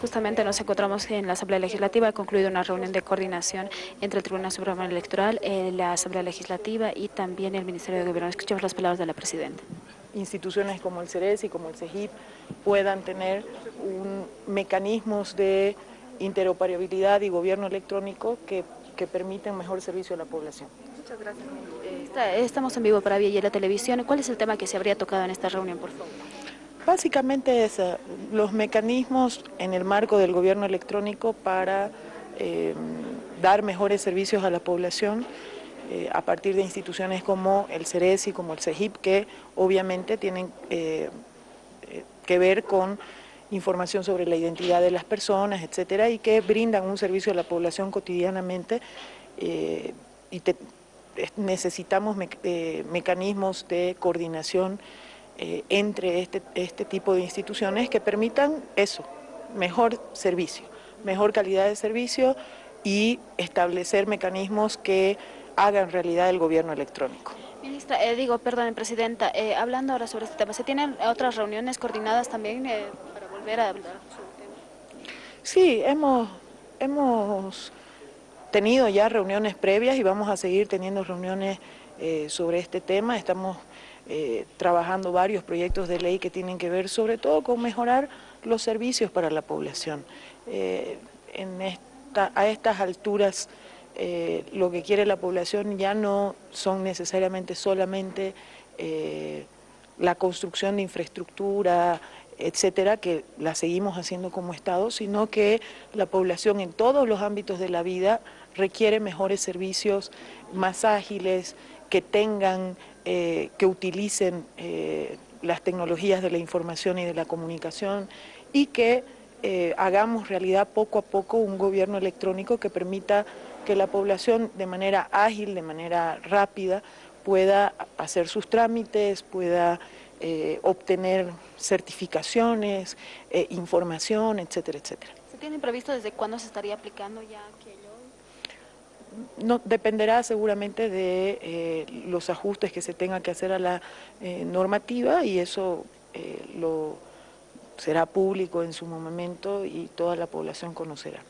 Justamente nos encontramos en la Asamblea Legislativa, ha concluido una reunión de coordinación entre el Tribunal Supremo Electoral, eh, la Asamblea Legislativa y también el Ministerio de Gobierno. Escuchamos las palabras de la Presidenta. Instituciones como el CERES y como el CEGIP puedan tener mecanismos de interoperabilidad y gobierno electrónico que, que permiten mejor servicio a la población. Muchas gracias. Eh, estamos en vivo para Vía y la Televisión. ¿Cuál es el tema que se habría tocado en esta reunión, por favor? Básicamente es eh, los mecanismos en el marco del gobierno electrónico para eh, dar mejores servicios a la población eh, a partir de instituciones como el CERES y como el CEGIP que obviamente tienen que ver con información sobre la identidad de las personas, etcétera, y que brindan un servicio a la población cotidianamente y necesitamos mecanismos de coordinación eh, entre este, este tipo de instituciones que permitan eso, mejor servicio, mejor calidad de servicio y establecer mecanismos que hagan realidad el gobierno electrónico. Ministra, eh, digo, perdón, Presidenta, eh, hablando ahora sobre este tema, ¿se tienen otras reuniones coordinadas también para volver a hablar sobre el tema? Sí, hemos, hemos tenido ya reuniones previas y vamos a seguir teniendo reuniones sobre este tema. Estamos eh, trabajando varios proyectos de ley que tienen que ver sobre todo con mejorar los servicios para la población. Eh, a estas alturas eh, lo que quiere la población ya no son necesariamente solamente la construcción de infraestructura, etcétera, que la seguimos haciendo como Estado, sino que la población en todos los ámbitos de la vida requiere mejores servicios, más ágiles, que tengan eh, que utilicen eh, las tecnologías de la información y de la comunicación y que eh, hagamos realidad poco a poco un gobierno electrónico que permita que la población de manera ágil, de manera rápida, pueda hacer sus trámites, pueda obtener certificaciones, información, etcétera, etcétera. ¿Se tiene previsto desde cuándo se estaría aplicando ya aquello? No, dependerá seguramente de eh, los ajustes que se tenga que hacer a la eh, normativa y eso eh, lo será público en su momento y toda la población conocerá.